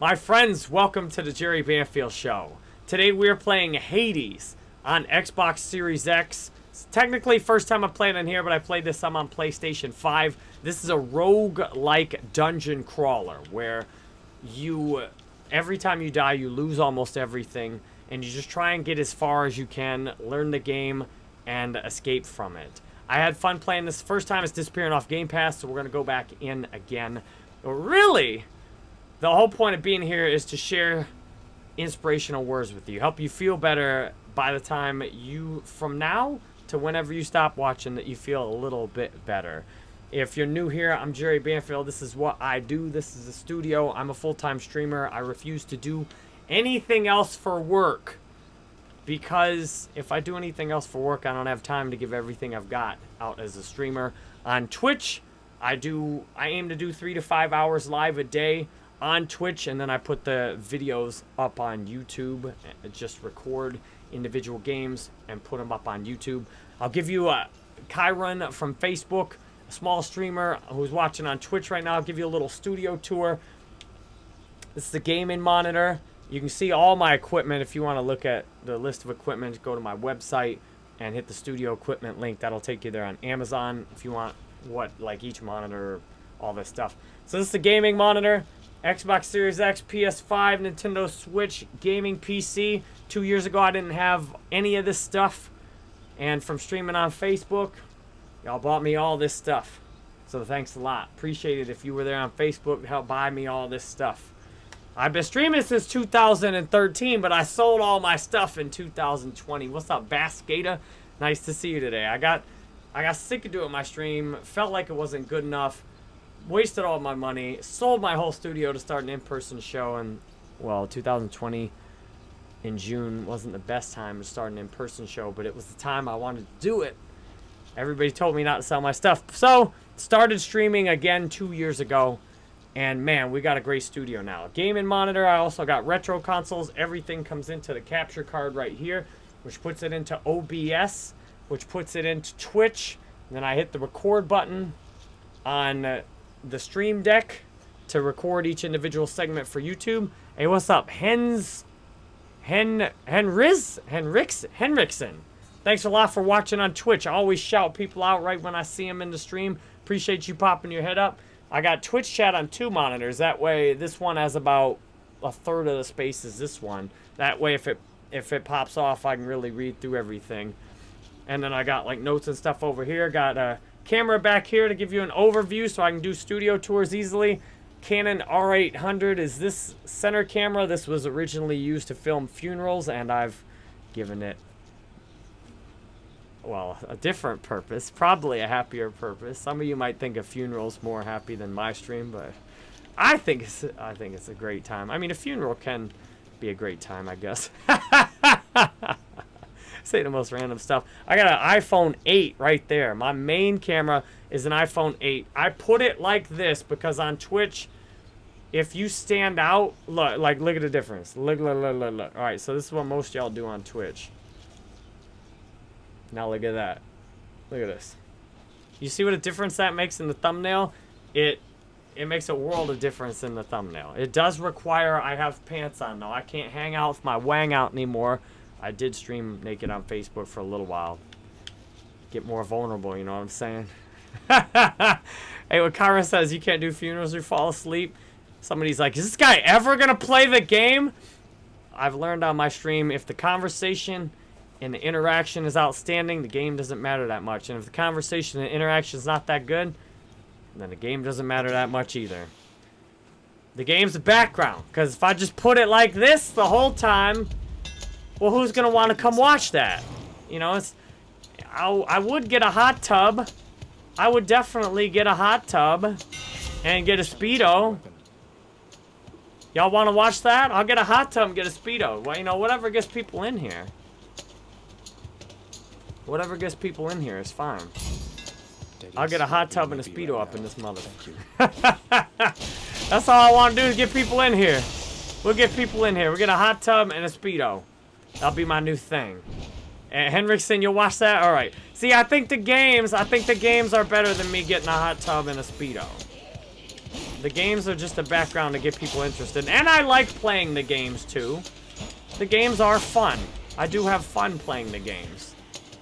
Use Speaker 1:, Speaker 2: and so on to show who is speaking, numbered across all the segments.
Speaker 1: My friends, welcome to the Jerry Banfield Show. Today we are playing Hades on Xbox Series X. It's technically first time I played on here, but I played this some on PlayStation 5. This is a rogue-like dungeon crawler where you, every time you die, you lose almost everything, and you just try and get as far as you can, learn the game, and escape from it. I had fun playing this. First time it's disappearing off Game Pass, so we're going to go back in again. Really, the whole point of being here is to share inspirational words with you, help you feel better by the time you, from now to whenever you stop watching, that you feel a little bit better. If you're new here, I'm Jerry Banfield. This is what I do. This is a studio. I'm a full-time streamer. I refuse to do anything else for work because if I do anything else for work, I don't have time to give everything I've got out as a streamer. On Twitch, I do I aim to do 3 to 5 hours live a day on Twitch and then I put the videos up on YouTube, just record individual games and put them up on YouTube. I'll give you uh, a Kyron from Facebook, a small streamer who's watching on Twitch right now. I'll give you a little studio tour. This is the gaming monitor. You can see all my equipment if you want to look at the list of equipment. Go to my website and hit the studio equipment link. That'll take you there on Amazon if you want what like each monitor, all this stuff. So this is the gaming monitor. Xbox Series X, PS5, Nintendo Switch, gaming PC. Two years ago, I didn't have any of this stuff. And from streaming on Facebook, y'all bought me all this stuff. So thanks a lot. Appreciate it if you were there on Facebook to help buy me all this stuff. I've been streaming since 2013, but I sold all my stuff in 2020. What's up, Baskata? Nice to see you today. I got I got sick of doing my stream, felt like it wasn't good enough, wasted all my money, sold my whole studio to start an in-person show, and, well, 2020 in June wasn't the best time to start an in-person show, but it was the time I wanted to do it. Everybody told me not to sell my stuff. So, started streaming again two years ago. And man, we got a great studio now. Gaming monitor, I also got retro consoles. Everything comes into the capture card right here, which puts it into OBS, which puts it into Twitch. And then I hit the record button on uh, the stream deck to record each individual segment for YouTube. Hey, what's up? Hens, Hen, Henriz, Henrix, Henriksen. Thanks a lot for watching on Twitch. I always shout people out right when I see them in the stream. Appreciate you popping your head up. I got Twitch chat on two monitors. That way, this one has about a third of the space as this one. That way, if it if it pops off, I can really read through everything. And then I got like notes and stuff over here. Got a camera back here to give you an overview so I can do studio tours easily. Canon R800 is this center camera. This was originally used to film funerals, and I've given it well, a different purpose, probably a happier purpose. Some of you might think a funeral's more happy than my stream, but I think it's I think it's a great time. I mean, a funeral can be a great time, I guess. Say the most random stuff. I got an iPhone 8 right there. My main camera is an iPhone 8. I put it like this because on Twitch, if you stand out, look, like look at the difference. Look, look, look, look, look. All right, so this is what most y'all do on Twitch. Now look at that. Look at this. You see what a difference that makes in the thumbnail? It it makes a world of difference in the thumbnail. It does require I have pants on though. I can't hang out with my wang out anymore. I did stream naked on Facebook for a little while. Get more vulnerable, you know what I'm saying? hey, what Kyra says, you can't do funerals or fall asleep. Somebody's like, is this guy ever going to play the game? I've learned on my stream, if the conversation and the interaction is outstanding, the game doesn't matter that much. And if the conversation and interaction is not that good, then the game doesn't matter that much either. The game's the background. Because if I just put it like this the whole time, well, who's going to want to come watch that? You know, it's... I, I would get a hot tub. I would definitely get a hot tub and get a Speedo. Y'all want to watch that? I'll get a hot tub and get a Speedo. Well, you know, whatever gets people in here. Whatever gets people in here is fine. I'll get a hot tub and a Speedo up in this mother. That's all I want to do is get people in here. We'll get people in here. We'll get a hot tub and a Speedo. That'll be my new thing. And Henriksen, you'll watch that? Alright. See, I think the games, I think the games are better than me getting a hot tub and a Speedo. The games are just a background to get people interested. And I like playing the games too. The games are fun. I do have fun playing the games.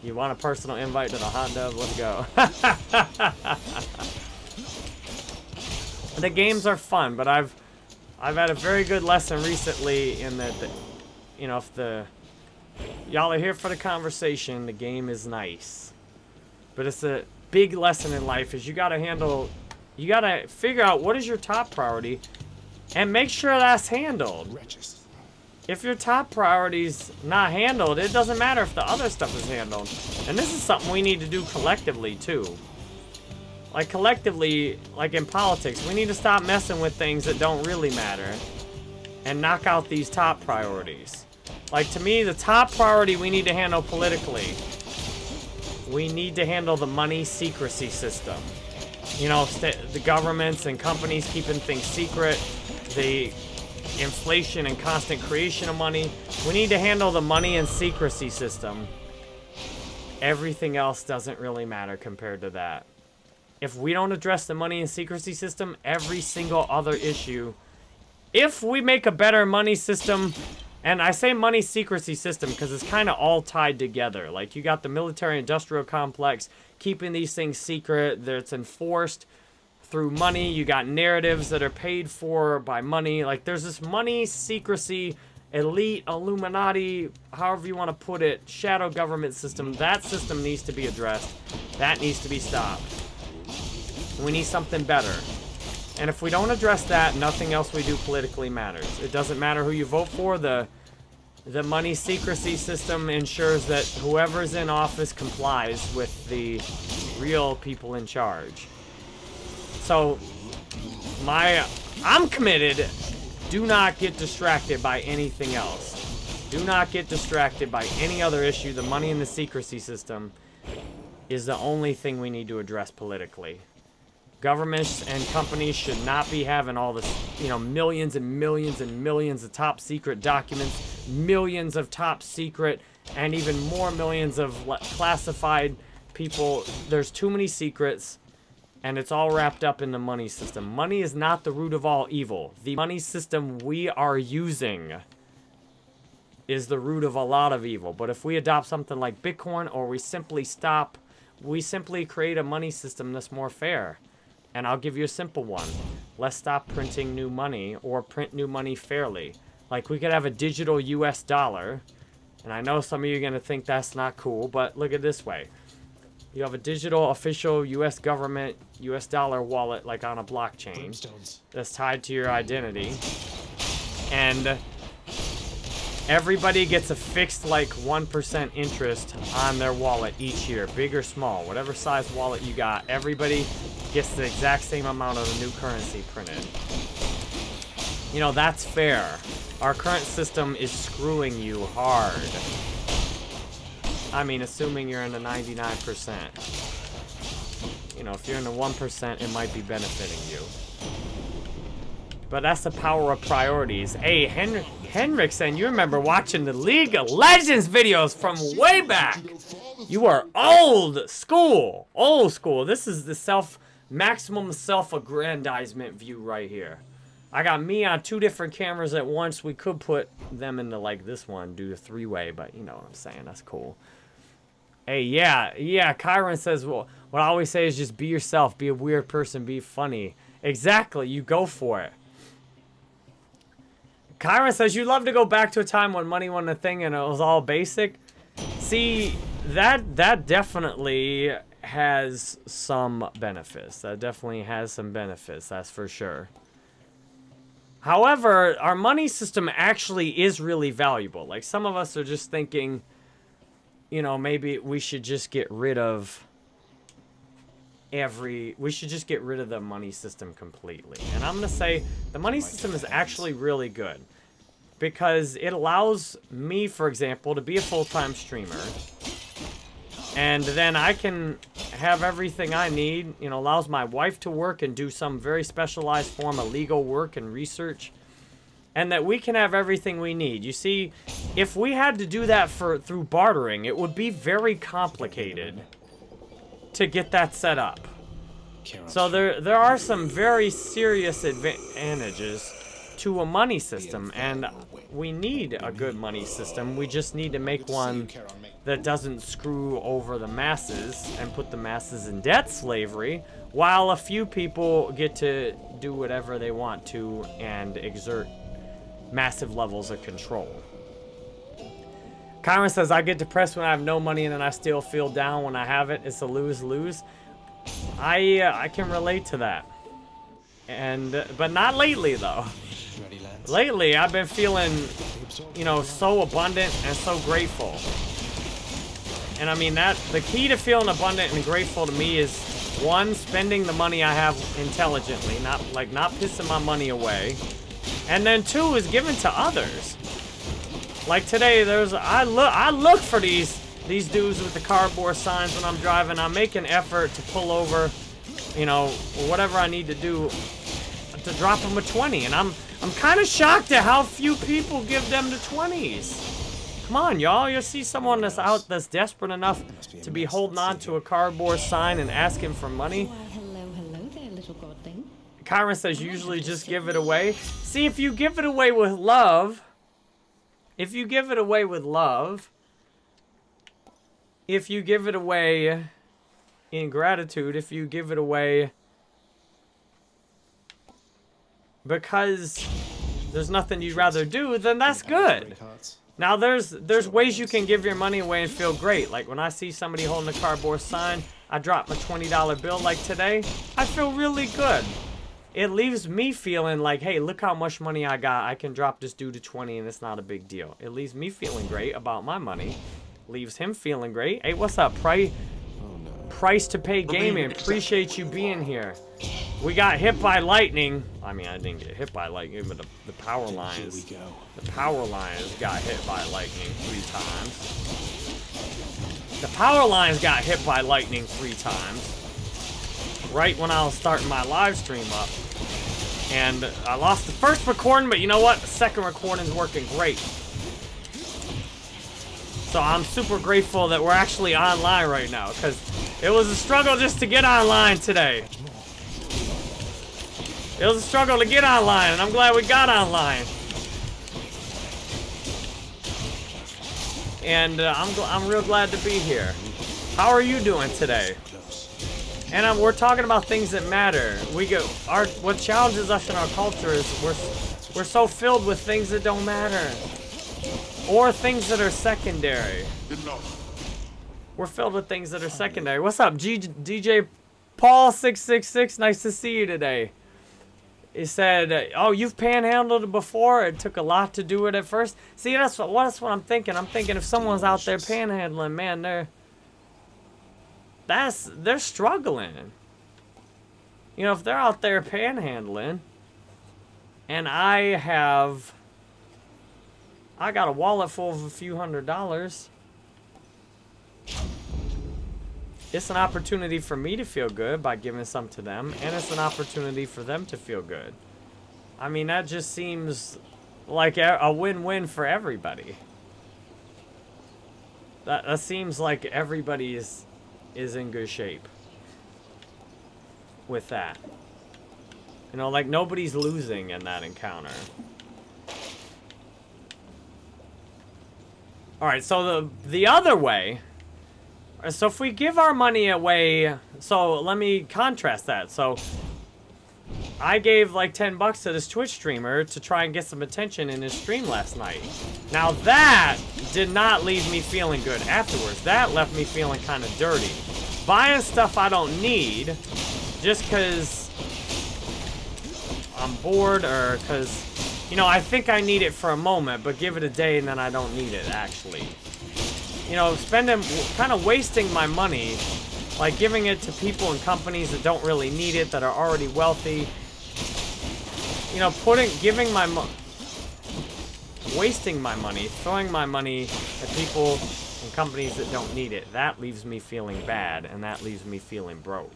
Speaker 1: You want a personal invite to the hot tub? Let's go. the games are fun, but I've I've had a very good lesson recently in that, the, you know, if the y'all are here for the conversation, the game is nice. But it's a big lesson in life is you got to handle, you got to figure out what is your top priority and make sure that's handled. If your top priority's not handled, it doesn't matter if the other stuff is handled. And this is something we need to do collectively too. Like collectively, like in politics, we need to stop messing with things that don't really matter and knock out these top priorities. Like to me, the top priority we need to handle politically we need to handle the money secrecy system. You know, the governments and companies keeping things secret, the inflation and constant creation of money. We need to handle the money and secrecy system. Everything else doesn't really matter compared to that. If we don't address the money and secrecy system, every single other issue, if we make a better money system, and I say money secrecy system because it's kind of all tied together. Like, you got the military-industrial complex keeping these things secret. That's enforced through money. You got narratives that are paid for by money. Like, there's this money secrecy, elite, Illuminati, however you want to put it, shadow government system. That system needs to be addressed. That needs to be stopped. We need something better. And if we don't address that, nothing else we do politically matters. It doesn't matter who you vote for. The the money secrecy system ensures that whoever's in office complies with the real people in charge. So, my, I'm committed. Do not get distracted by anything else. Do not get distracted by any other issue. The money in the secrecy system is the only thing we need to address politically. Governments and companies should not be having all this, you know, millions and millions and millions of top secret documents, millions of top secret, and even more millions of classified people. There's too many secrets, and it's all wrapped up in the money system. Money is not the root of all evil. The money system we are using is the root of a lot of evil. But if we adopt something like Bitcoin, or we simply stop, we simply create a money system that's more fair. And I'll give you a simple one. Let's stop printing new money or print new money fairly. Like we could have a digital US dollar. And I know some of you are going to think that's not cool, but look at this way. You have a digital official US government US dollar wallet like on a blockchain that's tied to your identity. And everybody gets a fixed like 1% interest on their wallet each year, big or small, whatever size wallet you got. Everybody gets the exact same amount of the new currency printed. You know, that's fair. Our current system is screwing you hard. I mean, assuming you're in the 99%. You know, if you're in the 1%, it might be benefiting you. But that's the power of priorities. Hey, Hen Henriksen, you remember watching the League of Legends videos from way back. You are old school. Old school. This is the self maximum self-aggrandizement view right here. I got me on two different cameras at once. We could put them into like this one, do the three-way, but you know what I'm saying. That's cool. Hey, yeah, yeah, Kyron says, well, what I always say is just be yourself, be a weird person, be funny. Exactly, you go for it. Kyron says, you'd love to go back to a time when money wasn't a thing and it was all basic. See, that that definitely has some benefits. That definitely has some benefits, that's for sure. However, our money system actually is really valuable. Like, some of us are just thinking, you know, maybe we should just get rid of every... We should just get rid of the money system completely. And I'm going to say the money system is actually really good. Because it allows me, for example, to be a full-time streamer and then I can have everything I need, you know, allows my wife to work and do some very specialized form of legal work and research. And that we can have everything we need. You see, if we had to do that for through bartering, it would be very complicated to get that set up. So there there are some very serious advantages to a money system, and we need a good money system. We just need to make one that doesn't screw over the masses and put the masses in debt slavery, while a few people get to do whatever they want to and exert massive levels of control. Kyron says, I get depressed when I have no money and then I still feel down when I have it. It's a lose-lose. I uh, I can relate to that. And, uh, but not lately though. Lately, I've been feeling, you know, so abundant and so grateful. And I mean that, the key to feeling abundant and grateful to me is one, spending the money I have intelligently, not like not pissing my money away. And then two is giving to others. Like today, there's I look I look for these these dudes with the cardboard signs when I'm driving. I make an effort to pull over, you know, whatever I need to do to drop them a 20. And I'm I'm kind of shocked at how few people give them the 20s. Come on, y'all. You'll see someone that's out that's desperate enough to be holding on to a cardboard sign and asking for money.
Speaker 2: hello, hello there, little godling.
Speaker 1: Kyron says usually just give it away. See, if you give it away with love, if you give it away with love, if you give it away in gratitude, if you give it away because there's nothing you'd rather do, then that's good. Now there's there's ways you can give your money away and feel great. Like when I see somebody holding a cardboard sign, I drop my $20 bill like today, I feel really good. It leaves me feeling like, hey, look how much money I got. I can drop this dude to 20 and it's not a big deal. It leaves me feeling great about my money. Leaves him feeling great. Hey, what's up, Price? Oh, Price to pay gaming. Appreciate you being here. We got hit by lightning. I mean, I didn't get hit by lightning, but the, the power lines. The power lines got hit by lightning three times. The power lines got hit by lightning three times. Right when I was starting my live stream up. And I lost the first recording, but you know what? The second recording's working great. So I'm super grateful that we're actually online right now, because it was a struggle just to get online today. It was a struggle to get online, and I'm glad we got online. And uh, I'm, I'm real glad to be here. How are you doing today? And um, we're talking about things that matter. We go, our what challenges us in our culture is we're we're so filled with things that don't matter, or things that are secondary. We're filled with things that are secondary. What's up, G DJ Paul six six six? Nice to see you today. He said, "Oh, you've panhandled before. It took a lot to do it at first. See, that's what that's what I'm thinking. I'm thinking if someone's out there panhandling, man, they're that's they're struggling. You know, if they're out there panhandling, and I have, I got a wallet full of a few hundred dollars. It's an opportunity for me to feel good by giving some to them, and it's an opportunity for them to feel good. I mean, that just seems like a win-win for everybody. That, that seems like everybody is, is in good shape with that. You know, like nobody's losing in that encounter. Alright, so the the other way so if we give our money away, so let me contrast that. So I gave like 10 bucks to this Twitch streamer to try and get some attention in his stream last night. Now that did not leave me feeling good afterwards. That left me feeling kind of dirty. Buying stuff I don't need just because I'm bored or because, you know, I think I need it for a moment, but give it a day and then I don't need it actually you know, spending, kind of wasting my money, like giving it to people and companies that don't really need it, that are already wealthy. You know, putting, giving my, money, wasting my money, throwing my money at people and companies that don't need it. That leaves me feeling bad, and that leaves me feeling broke.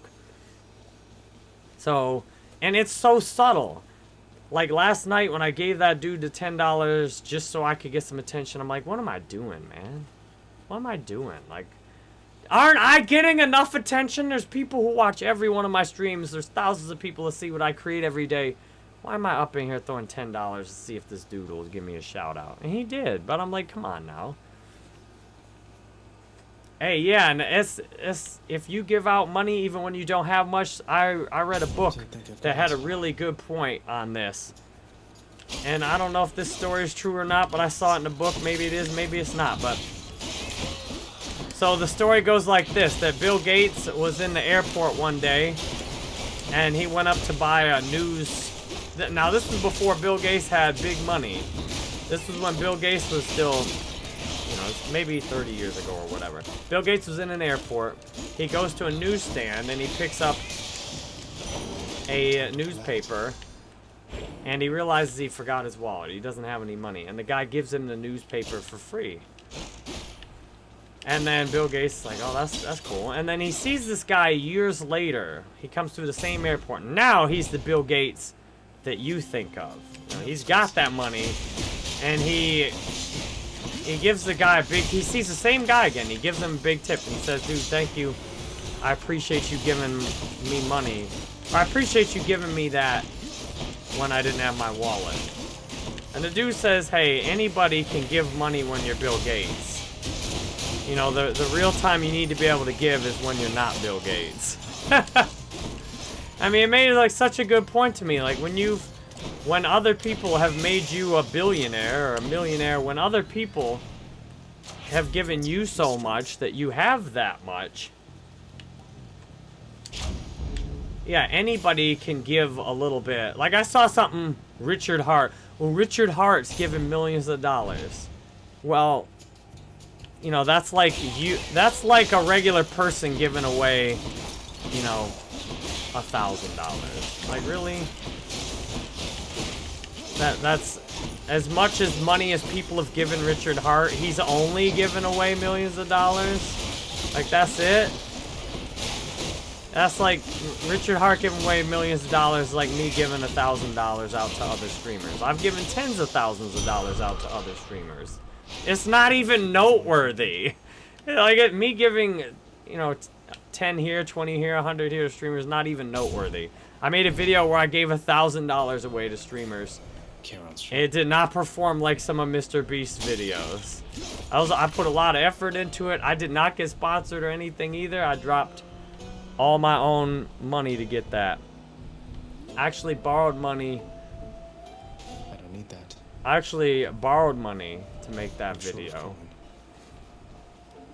Speaker 1: So, and it's so subtle. Like last night when I gave that dude the $10 just so I could get some attention, I'm like, what am I doing, man? What am I doing? Like, Aren't I getting enough attention? There's people who watch every one of my streams. There's thousands of people to see what I create every day. Why am I up in here throwing $10 to see if this dude will give me a shout out? And he did, but I'm like, come on now. Hey, yeah, and it's, it's if you give out money even when you don't have much, I I read a book that had a really good point on this. And I don't know if this story is true or not, but I saw it in the book. Maybe it is, maybe it's not, but so the story goes like this, that Bill Gates was in the airport one day and he went up to buy a news now this was before Bill Gates had big money. This was when Bill Gates was still you know, maybe 30 years ago or whatever. Bill Gates was in an airport. He goes to a newsstand and he picks up a uh, newspaper and he realizes he forgot his wallet. He doesn't have any money. And the guy gives him the newspaper for free. And then Bill Gates is like, oh, that's, that's cool. And then he sees this guy years later. He comes through the same airport. Now he's the Bill Gates that you think of. You know, he's got that money. And he he gives the guy a big, he sees the same guy again. He gives him a big tip and he says, dude, thank you. I appreciate you giving me money. I appreciate you giving me that when I didn't have my wallet. And the dude says, hey, anybody can give money when you're Bill Gates. You know, the, the real time you need to be able to give is when you're not Bill Gates. I mean, it made like such a good point to me. Like when you've when other people have made you a billionaire or a millionaire, when other people have given you so much that you have that much, yeah, anybody can give a little bit. Like I saw something, Richard Hart. Well, Richard Hart's giving millions of dollars. Well, you know, that's like you, that's like a regular person giving away, you know, a thousand dollars. Like really? That that's as much as money as people have given Richard Hart. he's only given away millions of dollars. Like that's it. That's like Richard Hart giving away millions of dollars like me giving a thousand dollars out to other streamers. I've given tens of thousands of dollars out to other streamers. It's not even noteworthy. Like me giving, you know, 10 here, 20 here, 100 here to streamers, not even noteworthy. I made a video where I gave a thousand dollars away to streamers. It did not perform like some of Mr. Beast's videos. I was I put a lot of effort into it. I did not get sponsored or anything either. I dropped all my own money to get that. I actually borrowed money.
Speaker 3: I don't need that.
Speaker 1: I actually borrowed money to make that video.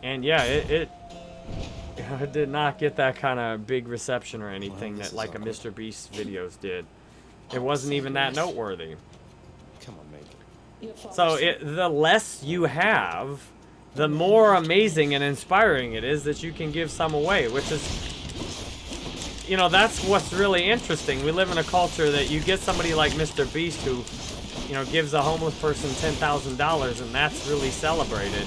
Speaker 1: And yeah, it, it, did not get that kind of big reception or anything well, that like a Mr. Beast videos did. It wasn't even that noteworthy.
Speaker 3: Come on, make.
Speaker 1: So it, the less you have, the more amazing and inspiring it is that you can give some away, which is, you know, that's what's really interesting. We live in a culture that you get somebody like Mr. Beast who, you know, gives a homeless person $10,000 and that's really celebrated.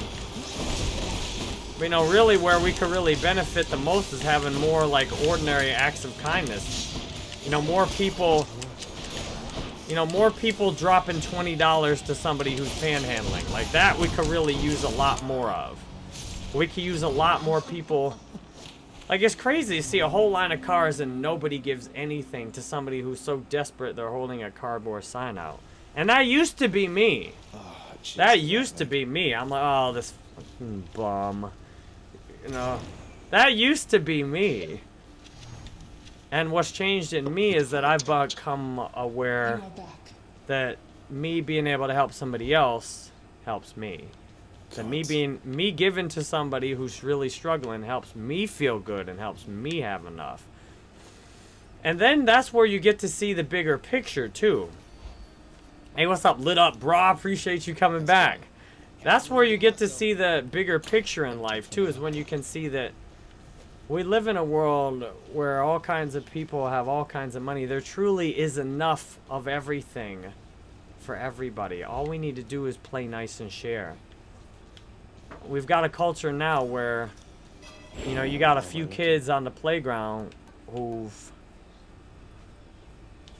Speaker 1: You know, really where we could really benefit the most is having more, like, ordinary acts of kindness. You know, more people you know, more people dropping $20 to somebody who's panhandling. Like that we could really use a lot more of. We could use a lot more people. Like it's crazy to see a whole line of cars and nobody gives anything to somebody who's so desperate they're holding a cardboard sign out. And that used to be me. Oh, geez, that used to be me. I'm like, oh, this fucking bum. You know, that used to be me. And what's changed in me is that I've become aware that me being able to help somebody else helps me. That me being me giving to somebody who's really struggling helps me feel good and helps me have enough. And then that's where you get to see the bigger picture too. Hey, what's up, lit up, bra? Appreciate you coming back. That's where you get to see the bigger picture in life too, is when you can see that we live in a world where all kinds of people have all kinds of money. There truly is enough of everything for everybody. All we need to do is play nice and share. We've got a culture now where, you know, you got a few kids on the playground who've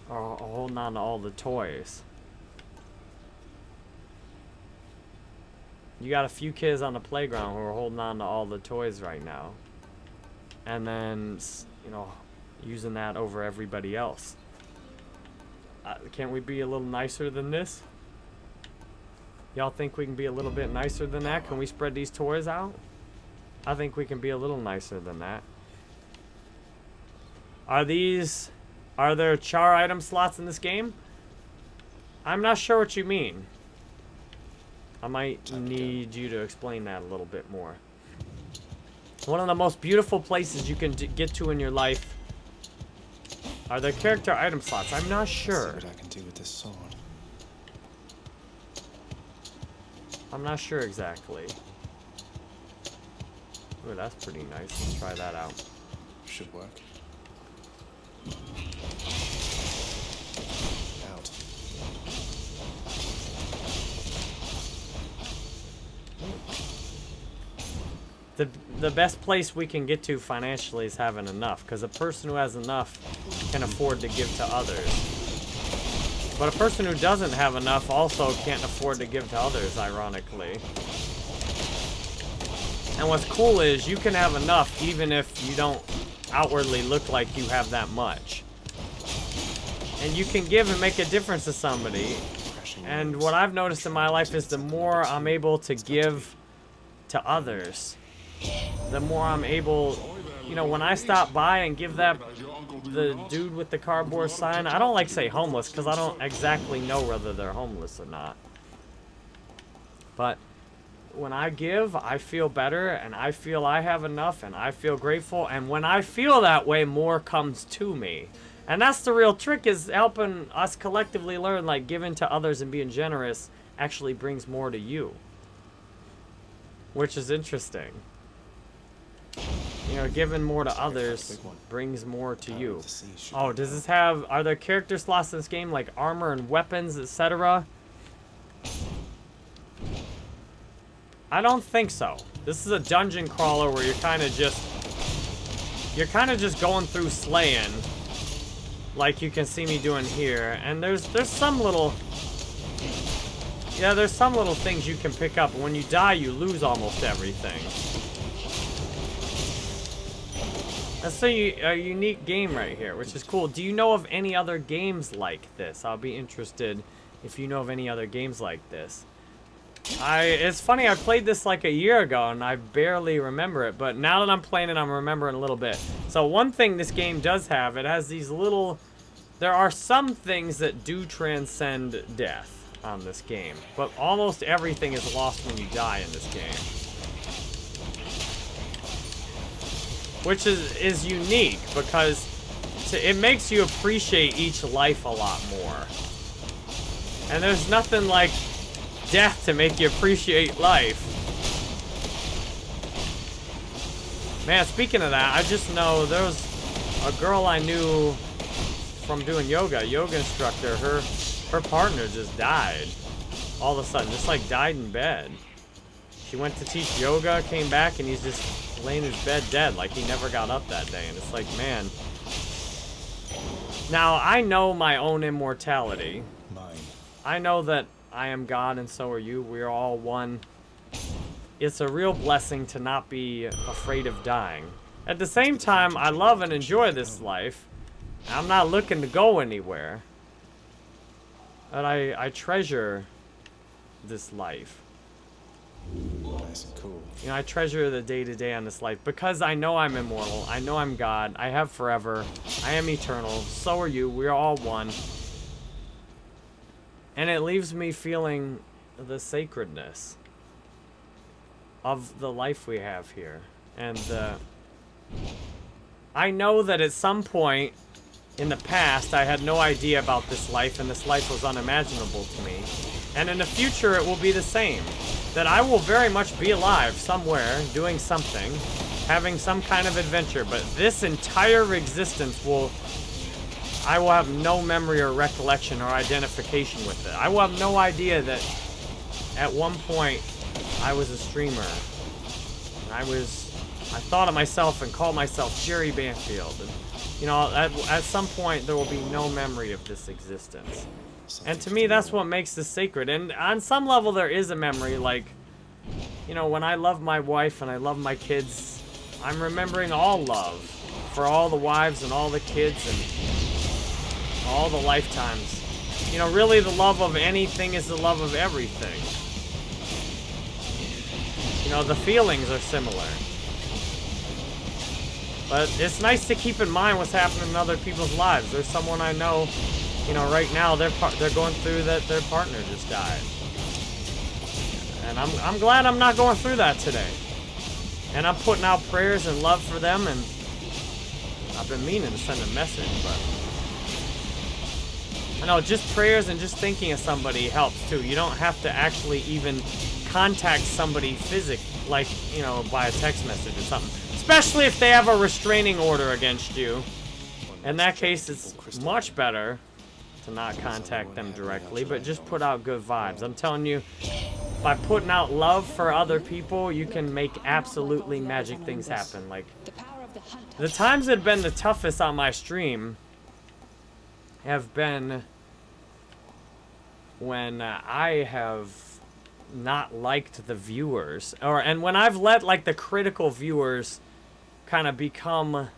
Speaker 1: are holding on to all the toys. You got a few kids on the playground who are holding on to all the toys right now. And then, you know, using that over everybody else. Uh, can't we be a little nicer than this? Y'all think we can be a little bit nicer than that? Can we spread these toys out? I think we can be a little nicer than that. Are these... Are there char item slots in this game? I'm not sure what you mean. I might
Speaker 3: Time to go.
Speaker 1: need you to explain that a little bit more. One of the most beautiful places you can d- get to in your life are the character item slots. I'm not
Speaker 3: Let's
Speaker 1: sure.
Speaker 3: See what I can do with this sword.
Speaker 1: I'm not sure exactly. Ooh, that's pretty nice. Let's try that out.
Speaker 3: Should work.
Speaker 1: The, the best place we can get to financially is having enough, because a person who has enough can afford to give to others. But a person who doesn't have enough also can't afford to give to others, ironically. And what's cool is you can have enough even if you don't outwardly look like you have that much. And you can give and make a difference to somebody. And what I've noticed in my life is the more I'm able to give to others, the more I'm able, you know, when I stop by and give that the dude with the cardboard sign, I don't like say homeless because I don't exactly know whether they're homeless or not. But when I give, I feel better and I feel I have enough and I feel grateful. And when I feel that way, more comes to me. And that's the real trick is helping us collectively learn like giving to others and being generous actually brings more to you. Which is interesting. You know, giving more to
Speaker 3: Sorry, I found a
Speaker 1: others brings more to you.
Speaker 3: sea should
Speaker 1: Oh, does this have, are there character slots in this game like armor and weapons, etc.? I don't think so. This is a dungeon crawler where you're kind of just, you're kind of just going through slaying, like you can see me doing here. And there's, there's some little, yeah, there's some little things you can pick up. When you die, you lose almost everything. That's a unique game right here, which is cool. Do you know of any other games like this? I'll be interested if you know of any other games like this. I it's funny I played this like a year ago and I barely remember it, but now that I'm playing it I'm remembering a little bit. So one thing this game does have, it has these little there are some things that do transcend death on this game, but almost everything is lost when you die in this game. Which is is unique because it makes you appreciate each life a lot more. And there's nothing like death to make you appreciate life. Man, speaking of that, I just know there was a girl I knew from doing yoga, yoga instructor, her her partner just died. All of a sudden, just like died in bed. She went to teach yoga, came back, and he's just laying in his bed dead, like he never got up that day. And it's like, man. Now, I know my own immortality.
Speaker 3: Mine.
Speaker 1: I know that I am God and so are you. We're all one. It's a real blessing to not be afraid of dying. At the same time, I love and enjoy this life. I'm not looking to go anywhere. But I, I treasure this life.
Speaker 3: Nice and cool.
Speaker 1: You know, I treasure the day to day on this life because I know I'm immortal. I know I'm God. I have forever. I am eternal. So are you. We're all one. And it leaves me feeling the sacredness of the life we have here. And uh, I know that at some point in the past, I had no idea about this life, and this life was unimaginable to me. And in the future, it will be the same. That I will very much be alive somewhere, doing something, having some kind of adventure, but this entire existence will. I will have no memory or recollection or identification with it. I will have no idea that at one point I was a streamer. I was. I thought of myself and called myself Jerry Banfield. And, you know, at, at some point there will be no memory of this existence. And to me, that's what makes this sacred. And on some level, there is a memory, like, you know, when I love my wife and I love my kids, I'm remembering all love for all the wives and all the kids and all the lifetimes. You know, really the love of anything is the love of everything. You know, the feelings are similar. But it's nice to keep in mind what's happening in other people's lives. There's someone I know, you know, right now they're they're going through that their partner just died. And I'm I'm glad I'm not going through that today. And I'm putting out prayers and love for them and I've been meaning to send a message, but I know just prayers and just thinking of somebody helps too. You don't have to actually even contact somebody physically, like, you know, by a text message or something. Especially if they have a restraining order against you. In that case, it's much better to not contact them directly, but just put out good vibes. I'm telling you, by putting out love for other people, you can make absolutely magic things happen. Like,
Speaker 2: The
Speaker 1: times that have been the toughest on my stream have been when I have not liked the viewers or and when I've let like the critical viewers kind of become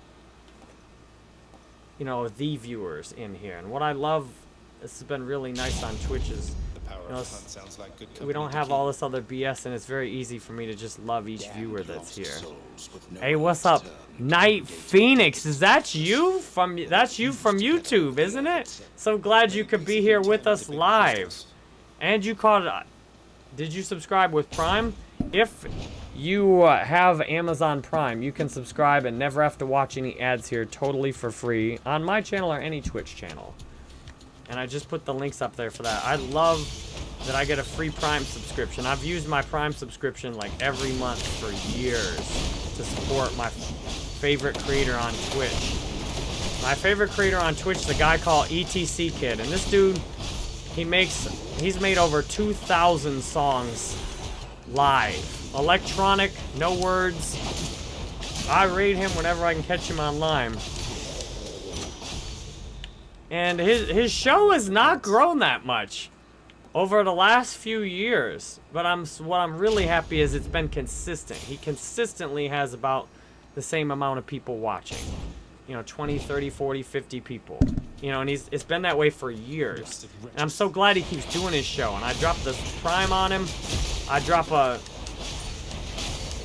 Speaker 1: you know the viewers in here and what I love this has been really nice on Twitch is
Speaker 3: The power
Speaker 1: You know,
Speaker 3: of the hunt sounds like good
Speaker 1: we don't have all this other BS and it's very easy for me to just love each viewer that's here.
Speaker 4: no
Speaker 1: Hey, what's up?
Speaker 4: turn.
Speaker 1: Night Phoenix, is that you from that's you from YouTube, isn't it? So glad you could be here with us live. And you caught it. Did you subscribe with Prime? If you uh, have Amazon Prime, you can subscribe and never have to watch any ads here totally for free on my channel or any Twitch channel. And I just put the links up there for that. I love that I get a free Prime subscription. I've used my Prime subscription like every month for years to support my favorite creator on Twitch. My favorite creator on Twitch is a guy called ETC Kid, and this dude, he makes, he's made over 2,000 songs live, electronic, no words. I raid him whenever I can catch him online. And his his show has not grown that much over the last few years. But I'm what I'm really happy is it's been consistent. He consistently has about the same amount of people watching. You know, 20, 30, 40, 50 people. You know, and he's it's been that way for years. And I'm so glad he keeps doing his show. And I dropped this prime on him. I drop a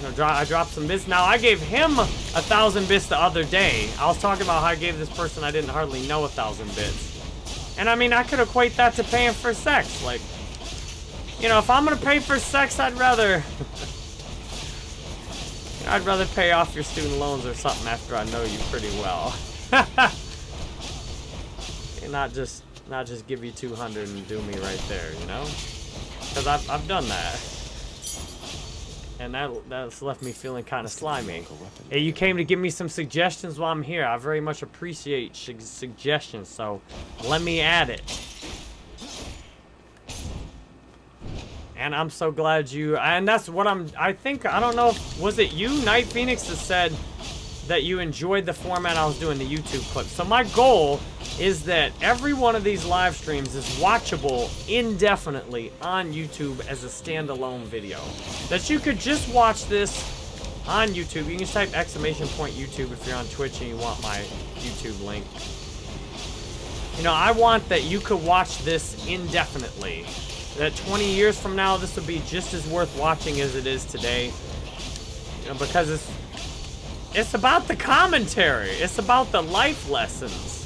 Speaker 1: you know, dro- I dropped some bits. Now, I gave him a thousand bits the other day. I was talking about how I gave this person I didn't hardly know a thousand bits. And I mean, I could equate that to paying for sex. Like, you know, if I'm gonna pay for sex, I'd rather. I'd rather pay off your student loans or something after I know you pretty well. and not just not just give you 200 and do me right there, you know? Because I've, I've done that. And that that's left me feeling kind of slimy. Hey, you came to give me some suggestions while I'm here. I very much appreciate su- suggestions, so let me add it. And I'm so glad you. And that's what I'm. I think I don't know. if Was it you, Night Phoenix, that said that you enjoyed the format I was doing the YouTube clip? So my goal is that every one of these live streams is watchable indefinitely on YouTube as a standalone video. That you could just watch this on YouTube. You can just type exclamation point YouTube if you're on Twitch and you want my YouTube link. You know, I want that you could watch this indefinitely. That 20 years from now, this would be just as worth watching as it is today. You know, because it's it's about the commentary. It's about the life lessons.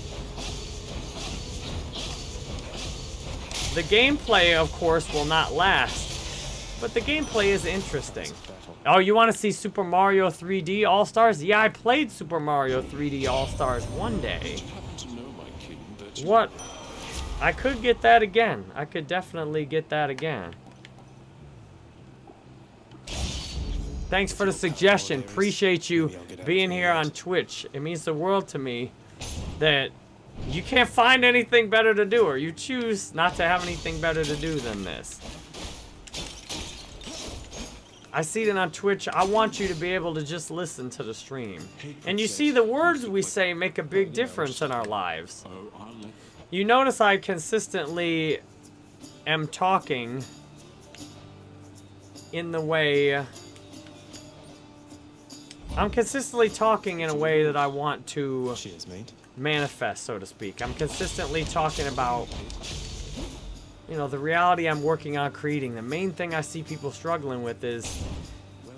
Speaker 1: The gameplay, of course, will not last, but the gameplay is interesting. Oh, you want to see Super Mario 3D All Stars? Yeah, I played Super Mario 3D All Stars one day.
Speaker 4: Happen to know my king, but you
Speaker 1: What? I could get that again. I could definitely get that again. Thanks for the suggestion. Appreciate you being here on Twitch. It means the world to me that you can't find anything better to do, or you choose not to have anything better to do than this. I see that on Twitch. I want you to be able to just listen to the stream. And you see the words we say make a big difference in our lives. You notice I consistently am talking in the way. I'm consistently talking in a way that I want to
Speaker 3: Cheers,
Speaker 1: manifest, so to speak. I'm consistently talking about, you know, the reality I'm working on creating. The main thing I see people struggling with is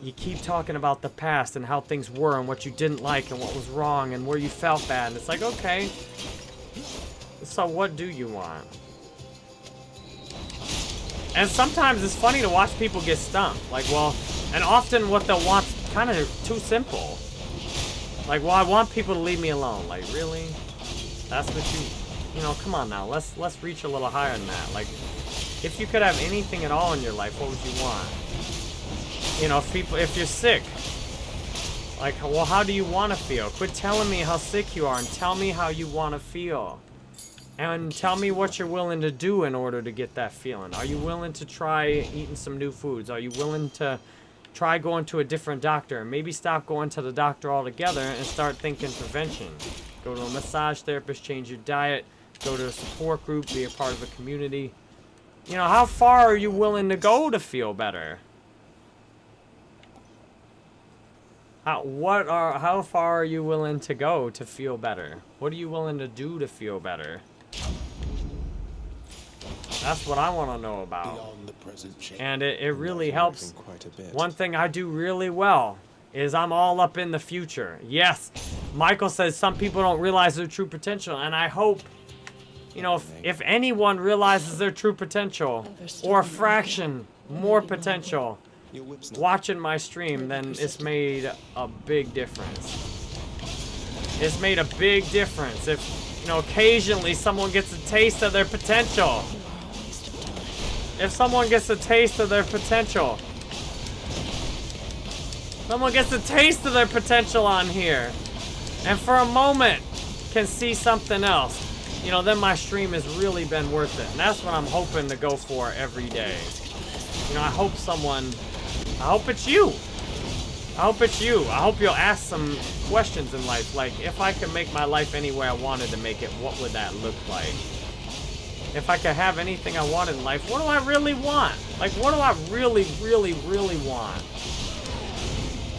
Speaker 1: you keep talking about the past and how things were and what you didn't like and what was wrong and where you felt bad. And it's like, okay, so what do you want? And sometimes it's funny to watch people get stumped. Like, well, and often what they'll want kind of too simple. Like, well, I want people to leave me alone. Like, really? That's what you, you know, come on now. Let's let's reach a little higher than that. Like, if you could have anything at all in your life, what would you want? You know, if people, if you're sick, like, well, how do you want to feel? Quit telling me how sick you are and tell me how you want to feel. And tell me what you're willing to do in order to get that feeling. Are you willing to try eating some new foods? Are you willing to try going to a different doctor? Maybe stop going to the doctor altogether and start thinking prevention. Go to a massage therapist, change your diet, go to a support group, be a part of a community. You know, how far are you willing to go to feel better? How, what are, how far are you willing to go to feel better? What are you willing to do to feel better? That's what I want to know about.
Speaker 3: The present change.
Speaker 1: And it, it really helps.
Speaker 3: Quite a bit.
Speaker 1: One thing I do really well is I'm all up in the future. Yes, Michael says some people don't realize their true potential, and I hope, you know, if, if anyone realizes their true potential, or a fraction more potential,
Speaker 3: Your whip's not
Speaker 1: watching my stream, then it's made a big difference. It's made a big difference if, you know, occasionally someone gets a taste of their potential. If someone gets a taste of their potential. Someone gets a taste of their potential on here. And for a moment can see something else. You know, then my stream has really been worth it. And that's what I'm hoping to go for every day. You know, I hope someone, I hope it's you. I hope it's you. I hope you'll ask some questions in life. Like, if I could make my life any way I wanted to make it, what would that look like? If I could have anything I want in life, what do I really want? Like, what do I really, really, really want?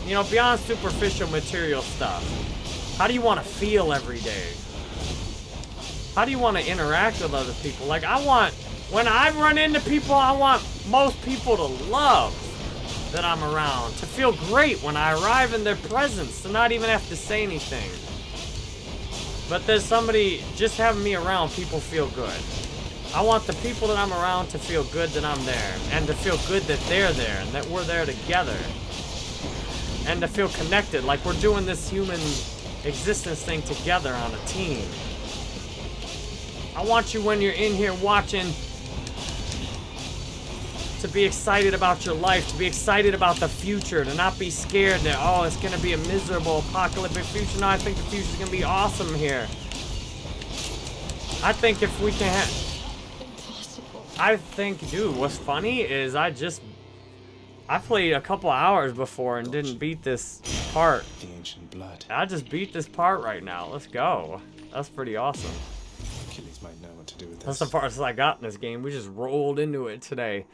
Speaker 1: You know, beyond superficial material stuff. How do you want to feel every day? How do you want to interact with other people? Like, I want, when I run into people, I want most people to love that I'm around. To feel great when I arrive in their presence. To not even have to say anything. But there's somebody, just having me around, people feel good. I want the people that I'm around to feel good that I'm there. And to feel good that they're there. And that we're there together. And to feel connected. Like we're doing this human existence thing together on a team. I want you when you're in here watching to be excited about your life, to be excited about the future, to not be scared that, oh, it's going to be a miserable apocalyptic future. No, I think the future's going to be awesome here. I think if we can.
Speaker 2: Impossible.
Speaker 1: I think, dude, what's funny is I just... I played a couple hours before and didn't beat this part.
Speaker 3: the ancient blood.
Speaker 1: I just beat this part right now. Let's go. That's pretty awesome.
Speaker 3: Achilles might know what to do with this.
Speaker 1: That's the farthest I got in this game. We just rolled into it today.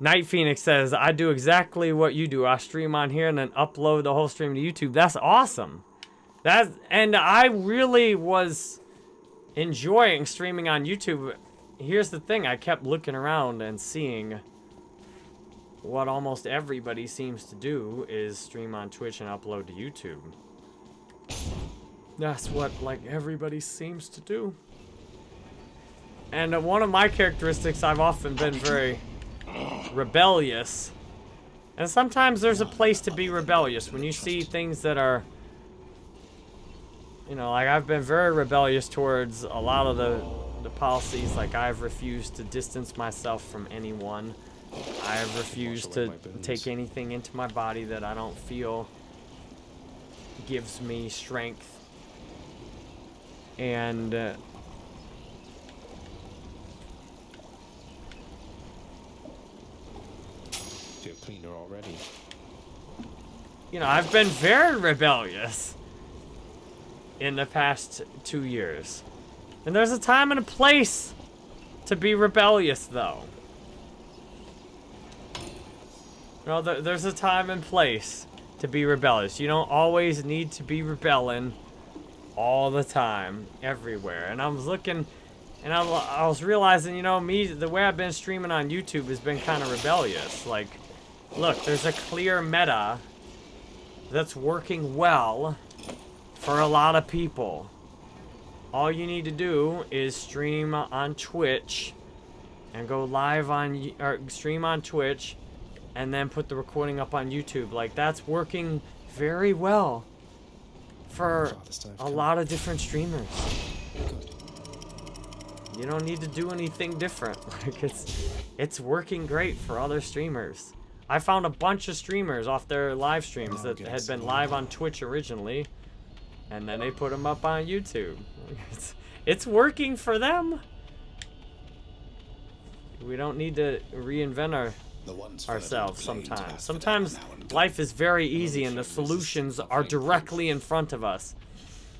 Speaker 1: Night Phoenix says, I do exactly what you do. I stream on here and then upload the whole stream to YouTube. That's awesome. That and I really was enjoying streaming on YouTube. Here's the thing, I kept looking around and seeing what almost everybody seems to do is stream on Twitch and upload to YouTube. That's what, like, everybody seems to do. And one of my characteristics, I've often been very rebellious. And sometimes there's a place to be rebellious when you see things that are... You know, like, I've been very rebellious towards a lot of the, the policies. Like, I've refused to distance myself from anyone. I have refused to take anything into my body that I don't feel gives me strength and uh,
Speaker 3: Feel cleaner already.
Speaker 1: you know I've been very rebellious in the past two years, and there's a time and a place to be rebellious, though. No, there, there's a time and place to be rebellious. You don't always need to be rebelling all the time, everywhere. And I was looking, and I, I was realizing, you know, me, the way I've been streaming on YouTube has been kind of rebellious. Like, look, there's a clear meta that's working well for a lot of people. All you need to do is stream on Twitch and go live on, or stream on Twitch and then put the recording up on YouTube. Like, that's working very well for
Speaker 3: Father's Day, I've
Speaker 1: a lot of different streamers. You don't need to do anything different. Like it's it's working great for other streamers. I found a bunch of streamers off their live streams that had been live on Twitch originally, and then they put them up on YouTube. It's, it's working for them. We don't need to reinvent our ourselves sometimes. Sometimes
Speaker 5: them now and
Speaker 1: life is very easy and the
Speaker 5: Only thing is
Speaker 1: solutions are directly in front of us.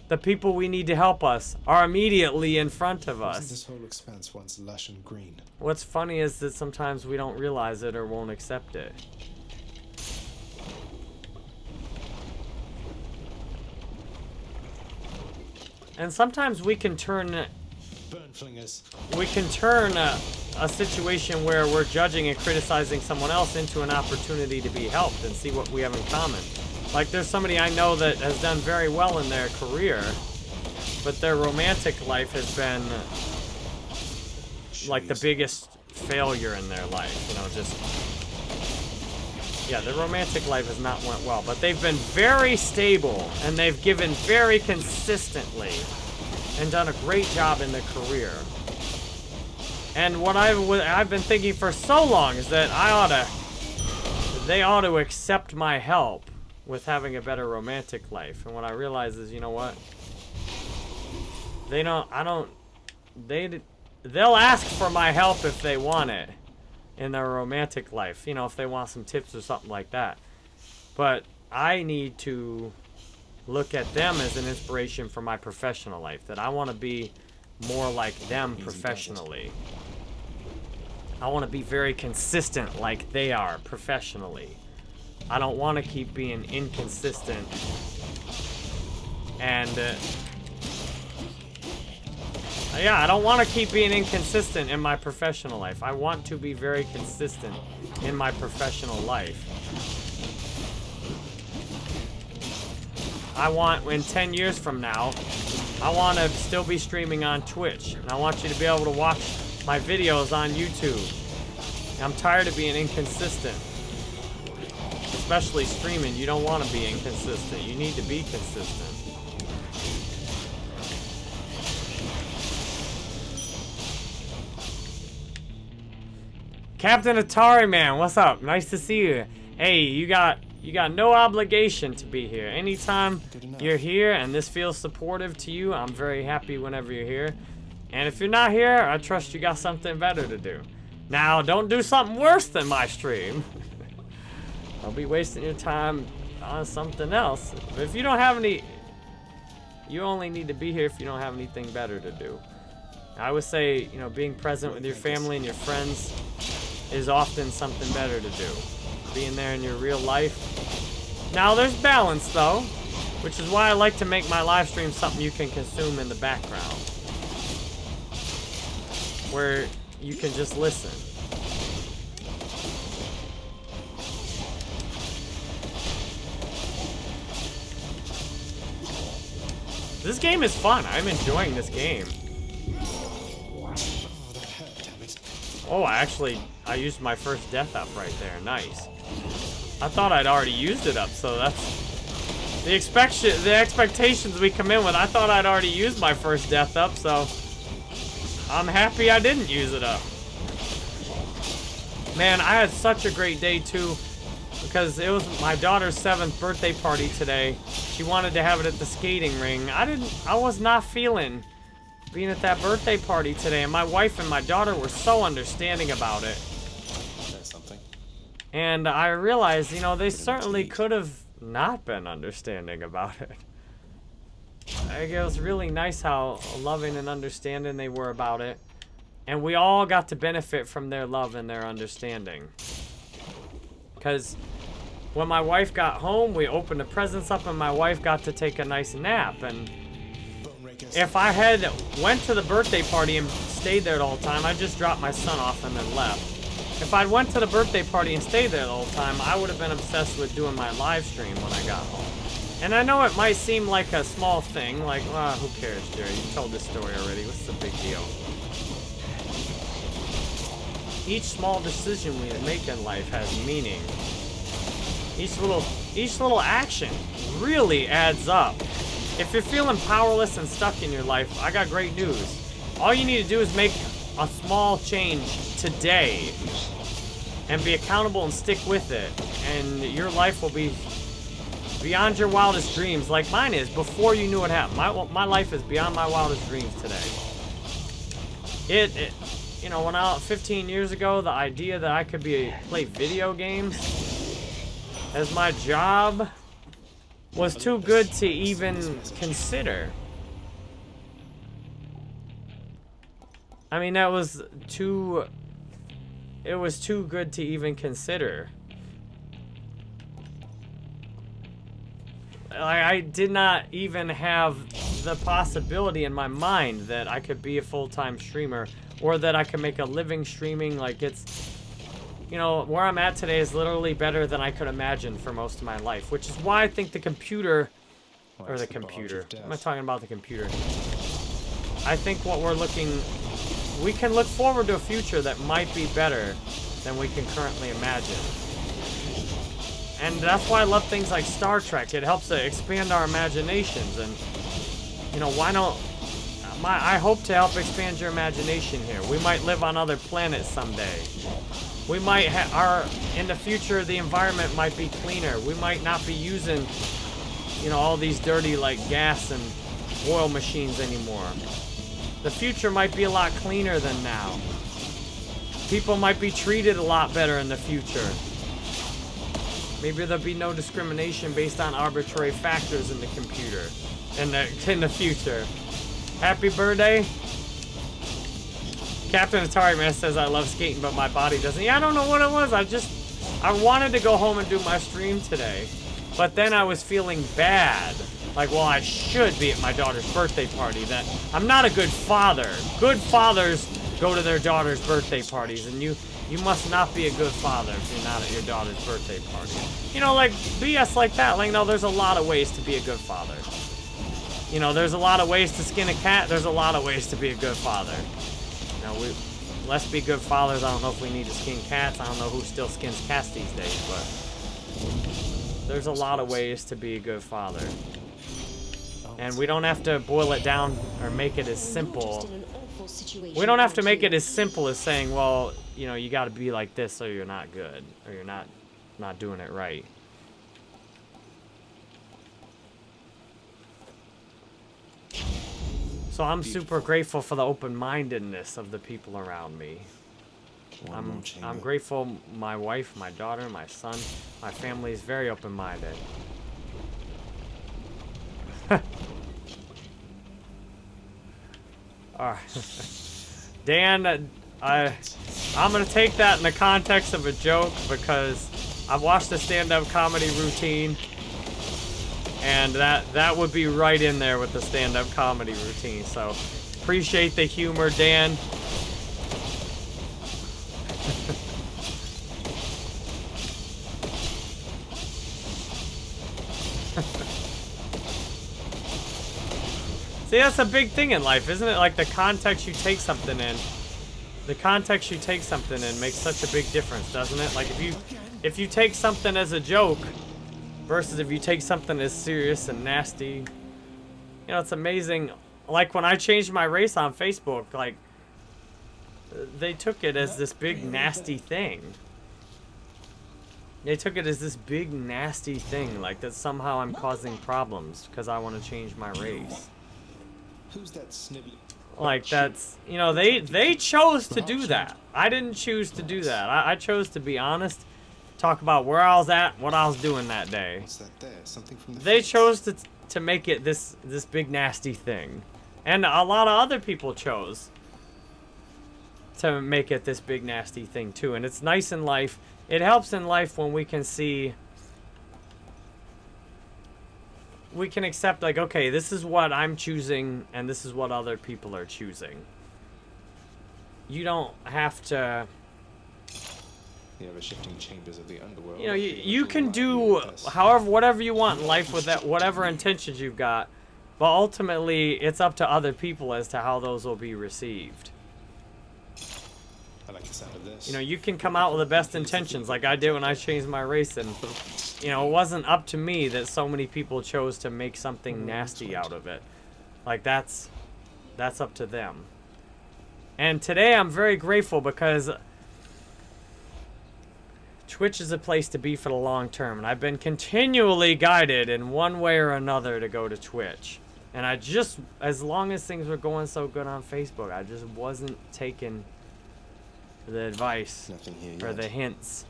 Speaker 1: The people we need to help us are immediately in front of us.
Speaker 3: this whole expanse once lush and green?
Speaker 1: What's funny is that sometimes we don't realize it or won't accept it. And sometimes we can turn
Speaker 3: Burn flingers.
Speaker 1: we can turn a, a situation where we're judging and criticizing someone else into an opportunity to be helped and see what we have in common. Like there's somebody I know that has done very well in their career, but their romantic life has been like the biggest failure in their life. You know, just yeah, their romantic life has not went well, but they've been very stable and they've given very consistently and done a great job in their career. And what I've, I've been thinking for so long is that I ought to, they ought to accept my help with having a better romantic life. And what I realize is, you know what? They don't. I don't. They. They'll ask for my help if they want it in their romantic life. You know, if they want some tips or something like that. But I need to look at them as an inspiration for my professional life. That I want to be more like them
Speaker 3: Easy does it.
Speaker 1: professionally. I want to be very consistent like they are professionally. I don't want to keep being inconsistent. And uh, yeah, I don't want to keep being inconsistent in my professional life. I want to be very consistent in my professional life. I want, in 10 years from now, I want to still be streaming on Twitch. And I want you to be able to watch my videos on YouTube. I'm tired of being inconsistent. Especially streaming, you don't want to be inconsistent. You need to be consistent. Captain Atari Man, what's up? Nice to see you. Hey, you got you got no obligation to be here. Anytime you're here and this feels supportive to you, I'm very happy whenever you're here. And if you're not here, I trust you got something better to do. Now, don't do something worse than my stream. Be wasting your time on something else. If you don't have any, you only need to be here if you don't have anything better to do. I would say, you know, being present with your family and your friends is often something better to do. Being there in your real life. Now, there's balance, though, which is why I like to make my live stream something you can consume in the background. Where you can just listen. This game is fun. I'm enjoying this game.
Speaker 3: Oh,
Speaker 1: I actually, I used my first death up right there. Nice. I thought I'd already used it up, so that's the expectation. The expectations we come in with. I thought I'd already used my first death up, so I'm happy I didn't use it up. Man, I had such a great day too, because it was my daughter's seventh birthday party today. She wanted to have it at the skating ring. I didn't. I was not feeling being at that birthday party today, and my wife and my daughter were so understanding about it.
Speaker 3: Something.
Speaker 1: And I realized, you know, they certainly could have not been understanding about it. It was really nice how loving and understanding they were about it. And we all got to benefit from their love and their understanding. Because when my wife got home, we opened the presents up and my wife got to take a nice nap. And if I had went to the birthday party and stayed there the whole time, I just dropped my son off and then left. If I'd went to the birthday party and stayed there the whole time, I would have been obsessed with doing my live stream when I got home. And I know it might seem like a small thing, like, ah, who cares, Jerry? You told this story already. What's the big deal? Each small decision we make in life has meaning. Each little, each little action really adds up. If you're feeling powerless and stuck in your life, I got great news. All you need to do is make a small change today and be accountable and stick with it. And your life will be beyond your wildest dreams, like mine is before you knew what happened. My, my life is beyond my wildest dreams today. It, it you know, when I 15 years ago, the idea that I could be play video games as my job was too good to even consider. I mean, that was too. It was too good to even consider. I, I did not even have the possibility in my mind that I could be a full-time streamer or that I can make a living streaming. Like it's, you know, where I'm at today is literally better than I could imagine for most of my life, which is why I think the computer, or the
Speaker 3: the
Speaker 1: computer,
Speaker 3: am
Speaker 1: I'm talking about the computer. I think what we're looking, we can look forward to a future that might be better than we can currently imagine. And that's why I love things like Star Trek. It helps to expand our imaginations and, you know, why don't, my, I hope to help expand your imagination here. We might live on other planets someday. We might ha our, in the future, the environment might be cleaner. We might not be using, you know, all these dirty, like, gas and oil machines anymore. The future might be a lot cleaner than now. People might be treated a lot better in the future. Maybe there'll be no discrimination based on arbitrary factors in the computer in the in the future. Happy birthday. Captain Atari Man says I love skating, but my body doesn't. Yeah, I don't know what it was. I just I wanted to go home and do my stream today, but then I was feeling bad. Like, well, I should be at my daughter's birthday party. That I'm not a good father. Good fathers go to their daughter's birthday parties, and you you must not be a good father if you're not at your daughter's birthday party. You know, like BS like that. Like, no, there's a lot of ways to be a good father. You know, there's a lot of ways to skin a cat. There's a lot of ways to be a good father. You know, we let's be good fathers. I don't know if we need to skin cats. I don't know who still skins cats these days, but there's a lot of ways to be a good father. And we don't have to boil it down or make it as simple. We don't have to make it as simple as saying, well, you know, you got to be like this or you're not good or you're not not doing it right. So I'm super grateful for the open-mindedness of the people around me.
Speaker 3: One
Speaker 1: I'm I'm grateful my wife, my daughter, my son, my family is very open-minded. All right. Dan, uh, I I'm gonna take that in the context of a joke because I've watched a stand-up comedy routine, and that that would be right in there with the stand-up comedy routine. So appreciate the humor, Dan. See, that's a big thing in life, isn't it? Like the context you take something in. The context you take something in makes such a big difference, doesn't it? Like if you if you take something as a joke versus if you take something as serious and nasty. You know, it's amazing. Like when I changed my race on Facebook, like they took it as this big nasty thing. They took it as this big nasty thing, like that somehow I'm causing problems because I want to change my race.
Speaker 3: Who's that snivelly?
Speaker 1: Like that's you know they they chose to do that. I didn't choose to do that. I, I chose to be honest, talk about where I was at, what I was doing that day.
Speaker 3: What's that there? Something from the
Speaker 1: They
Speaker 3: fence?
Speaker 1: chose to to make it this this big nasty thing, and a lot of other people chose to make it this big nasty thing too. And it's nice in life it helps in life when we can see we can accept like okay this is what i'm choosing and this is what other people are choosing you don't have to
Speaker 3: The shifting chambers of the underworld.
Speaker 1: you know you, you can do however whatever you want in life with that whatever intentions you've got but ultimately it's up to other people as to how those will be received.
Speaker 3: I like the sound of this.
Speaker 1: you know you can come out with the best intentions like i did when i changed my race and you know it wasn't up to me that so many people chose to make something mm, nasty out of it. Like that's that's up to them. And today i'm very grateful because twitch is a place to be for the long term and i've been continually guided in one way or another to go to twitch and i just as long as things were going so good on facebook i just wasn't taking the advice or the hints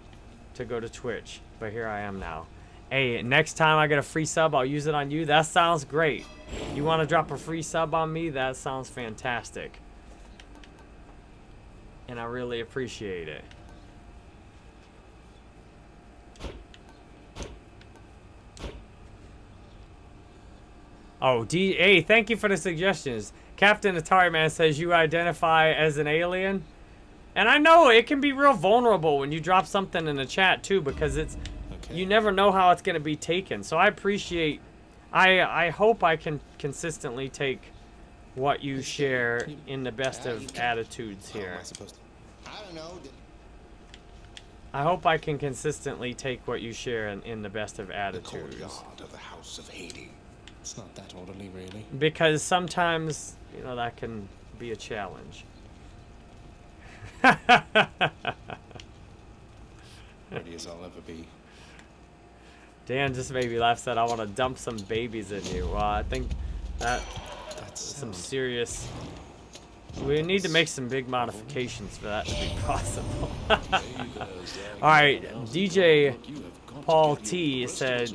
Speaker 1: to go to Twitch. But here I am now. Hey, next time I get a free sub, I'll use it on you. That sounds great. You want to drop a free sub on me? That sounds fantastic. And I really appreciate it. Oh, D. Hey, thank you for the suggestions. Captain Atari Man says you identify as an alien. And I know it can be real vulnerable when you drop something in the chat too, because it's
Speaker 3: Okay.
Speaker 1: you never know how it's gonna be taken. So I appreciate. I I hope I can consistently take what you share in the best of attitudes here.
Speaker 3: I supposed to? I don't know.
Speaker 1: I hope I can consistently take what you share in, in the best of
Speaker 4: The
Speaker 1: attitudes.
Speaker 4: courtyard of the House of Hades.
Speaker 3: It's not that orderly, really.
Speaker 1: Because sometimes, you know, that can be a challenge.
Speaker 3: Ready as I'll ever be.
Speaker 1: Dan just made me laugh. Said, "I want to dump some babies in you." Well, I think that
Speaker 3: That's
Speaker 1: some serious. We need to make some big modifications for that to be possible. All right, DJ Paul T said,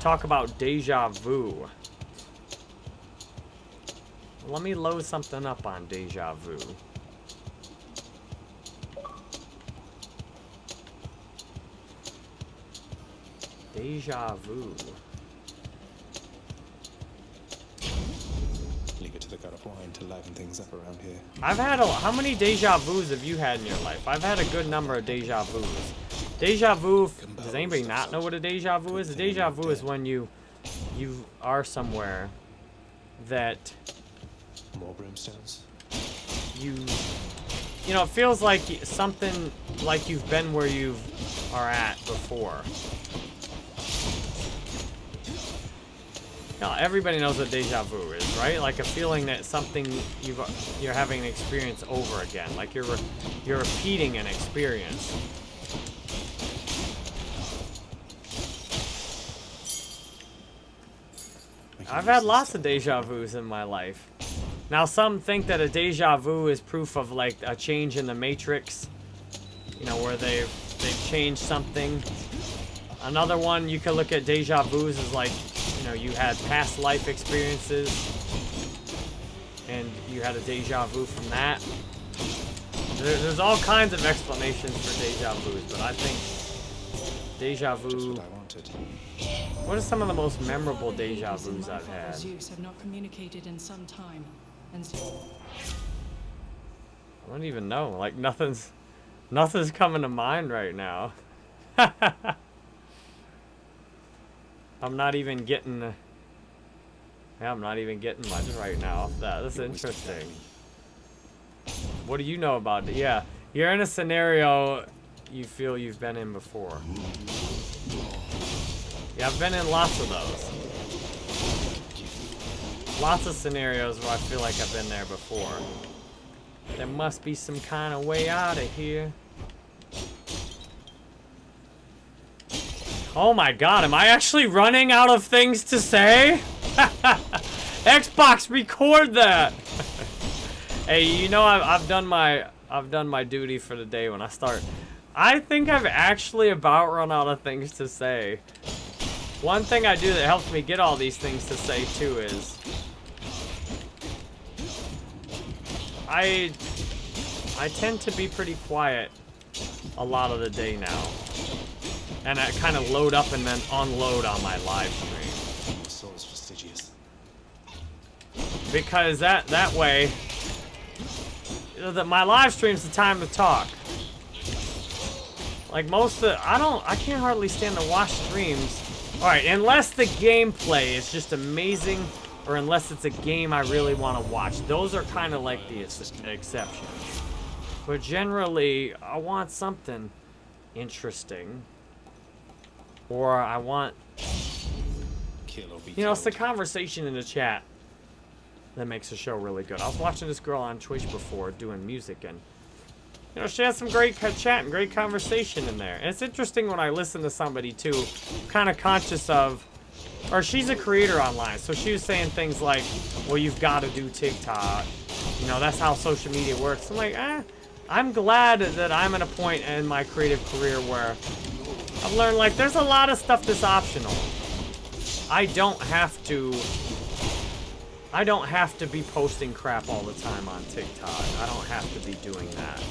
Speaker 1: "Talk about deja vu." Let me load something up on deja vu. Deja vu.
Speaker 3: Leave it to the god of wine to liven things up around here.
Speaker 1: I've had a. How many deja vus have you had in your life? I've had a good number of deja vus. Deja vu. Does anybody not know what a deja vu is? A deja vu is when you, you are somewhere, that
Speaker 3: More brimstones.
Speaker 1: you, you know, it feels like something like you've been where you are at before. Now everybody knows what deja vu is, right? Like a feeling that something you've you're having an experience over again, like you're you're repeating an experience.
Speaker 3: I can
Speaker 1: I've had lots of deja vus in my life. Now some think that a deja vu is proof of like a change in the matrix, you know, where they've they've changed something. Another one you could look at deja vus is like, you know, you had past life experiences and you had a deja vu from that. There, there's all kinds of explanations for deja vus, but I think deja vu.
Speaker 3: what I wanted.
Speaker 1: What are some of the most memorable deja vus I've had?
Speaker 5: Have not communicated in some time, and so
Speaker 1: I don't even know. Like nothing's nothing's coming to mind right now. I'm not even getting Yeah, I'm not even getting much right now that. That's interesting. What do you know about it? Yeah. You're in a scenario you feel you've been in before. Yeah, I've been in lots of those. Lots of scenarios where I feel like I've been there before. There must be some kind of way out of here. Oh my god, am I actually running out of things to say? Xbox, record that! hey, you know I've, I've done my I've done my duty for the day when I start. I think I've actually about run out of things to say. One thing I do that helps me get all these things to say too is I I tend to be pretty quiet a lot of the day now. And I kind of load up and then unload on my live stream.
Speaker 3: The soul is fastidious.
Speaker 1: Because that that way, that my live stream's the time to talk. Like most of the, I don't, I can't hardly stand to watch streams. All right, unless the gameplay is just amazing, or unless it's a game I really want to watch. Those are kind of like the ex- exceptions. But generally, I want something interesting, or I want
Speaker 3: Kill or be
Speaker 1: you know, it's the conversation in the chat that makes the show really good. I was watching this girl on Twitch before doing music, and you know, she has some great chat and great conversation in there. And it's interesting when I listen to somebody too, kind of conscious of, or she's a creator online, so she was saying things like, "Well, you've got to do TikTok." You know, that's how social media works. I'm like, eh. I'm glad that I'm at a point in my creative career where I've learned like there's a lot of stuff that's optional. I don't have to. I don't have to be posting crap all the time on TikTok. I don't have to be doing that.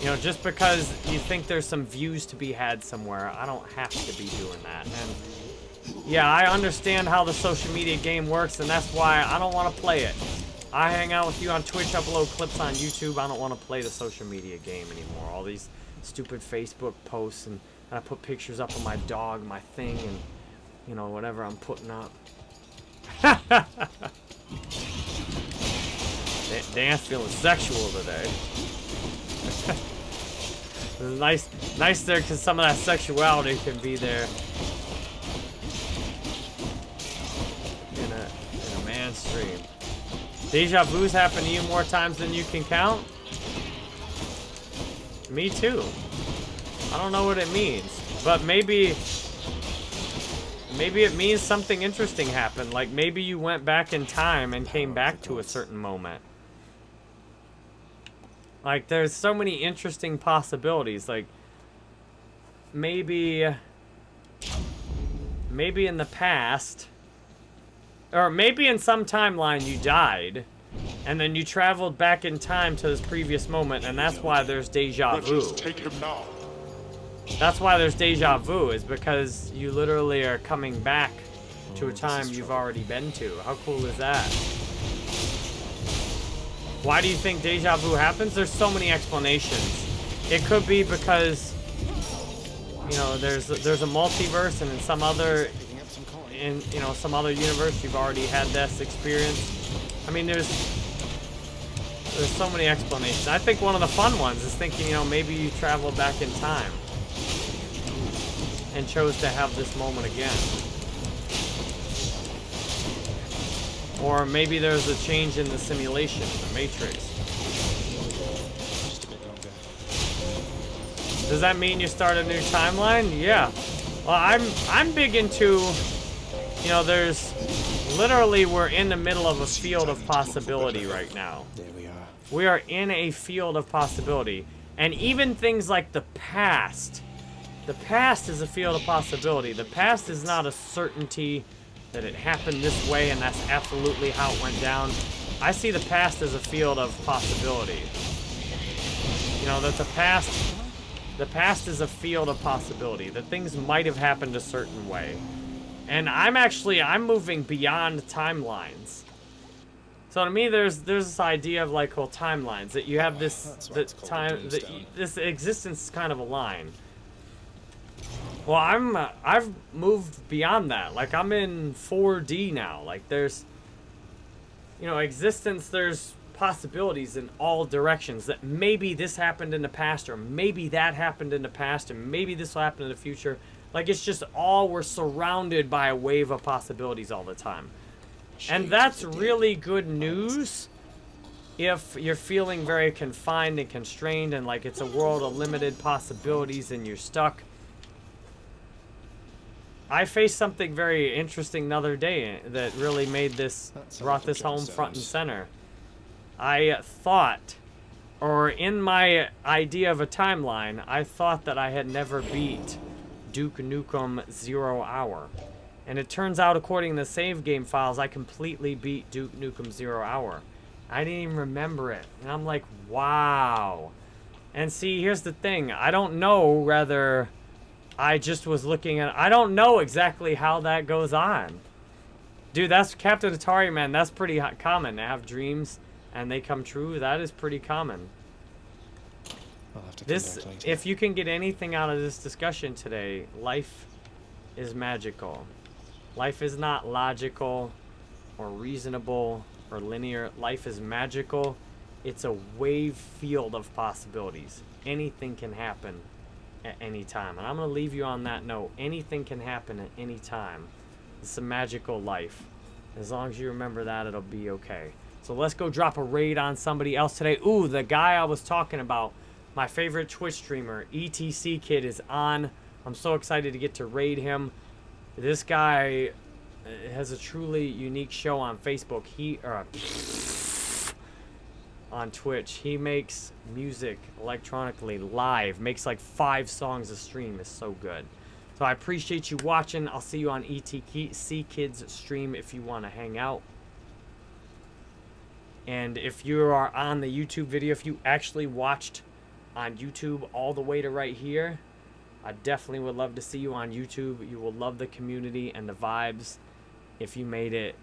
Speaker 1: You know, just because you think there's some views to be had somewhere, I don't have to be doing that. And yeah, I understand how the social media game works, and that's why I don't want to play it. I hang out with you on Twitch, upload clips on YouTube. I don't want to play the social media game anymore. All these stupid Facebook posts, and, and I put pictures up of my dog, my thing, and you know, whatever I'm putting up. Dan- Dan's feeling sexual today. nice, nice there, because some of that sexuality can be there in a in a man's stream. Deja vu's happen to you more times than you can count. Me too. I don't know what it means, but maybe maybe it means something interesting happened. Like maybe you went back in time and came back to a certain moment. Like there's so many interesting possibilities. Like maybe maybe in the past or maybe in some timeline you died and then you traveled back in time to this previous moment and that's why there's deja vu.
Speaker 4: Wretches, take him now.
Speaker 1: That's why there's deja vu, is because you literally are coming back to a time you've already been to. How cool is that? Why do you think deja vu happens? There's so many explanations. It could be because, you know, there's there's a multiverse, and in some other,
Speaker 3: Picking up some coin.
Speaker 1: in you know some other universe, you've already had this experience. I mean, there's there's so many explanations. I think one of the fun ones is thinking, you know, maybe you traveled back in time and chose to have this moment again. Or maybe there's a change in the simulation, the matrix.
Speaker 3: Just a bit longer.
Speaker 1: Does that mean you start a new timeline? Yeah. Well, I'm I'm big into, you know, there's literally we're in the middle of a field of possibility right now.
Speaker 3: There we are.
Speaker 1: We are in a field of possibility. And even things like the past. The past is a field of possibility. The past is not a certainty that it happened this way and that's absolutely how it went down. I see the past as a field of possibility. You know, that the past the past is a field of possibility. That things might have happened a certain way. And I'm actually I'm moving beyond timelines. So to me, there's there's this idea of like well timelines that you have this
Speaker 3: That's why
Speaker 1: the
Speaker 3: it's called the
Speaker 1: time that
Speaker 3: Doomstone.
Speaker 1: this existence is kind of a line. Well, I'm uh, I've moved beyond that. Like I'm in 4D now. Like there's you know existence. There's possibilities in all directions. That maybe this happened in the past, or maybe that happened in the past, and maybe this will happen in the future. Like it's just all we're surrounded by a wave of possibilities all the time. And that's really good news if you're feeling very confined and constrained and like it's a world of limited possibilities and you're stuck. I faced something very interesting the other day that really made this, brought this home front and center. I thought, or in my idea of a timeline, I thought that I had never beat Duke Nukem Zero Hour. And it turns out, according to the save game files, I completely beat Duke Nukem Zero Hour. I didn't even remember it. And I'm like, wow. And see, here's the thing. I don't know whether I just was looking at. I don't know exactly how that goes on. Dude, that's Captain Atari, man. That's pretty common to have dreams and they come true. That is pretty common.
Speaker 3: I'll have to come
Speaker 1: This, if you can get anything out of this discussion today, life is magical. Life is not logical or reasonable or linear. Life is magical. It's a wave field of possibilities. Anything can happen at any time. And I'm going to leave you on that note. Anything can happen at any time. It's a magical life. As long as you remember that, it'll be okay. So let's go drop a raid on somebody else today. Ooh, the guy I was talking about, my favorite Twitch streamer, ETC Kid, is on. I'm so excited to get to raid him. This guy uh, has a truly unique show on Facebook. He or on Twitch. He makes music electronically live. Makes like five songs a stream. Is so good. So I appreciate you watching. I'll see you on ETC Kids stream if you want to hang out. And if you are on the YouTube video, if you actually watched on YouTube all the way to right here, I definitely would love to see you on YouTube. You will love the community and the vibes if you made it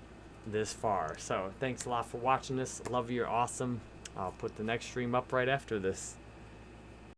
Speaker 1: this far. So thanks a lot for watching this. Love you. You're awesome. I'll put the next stream up right after this.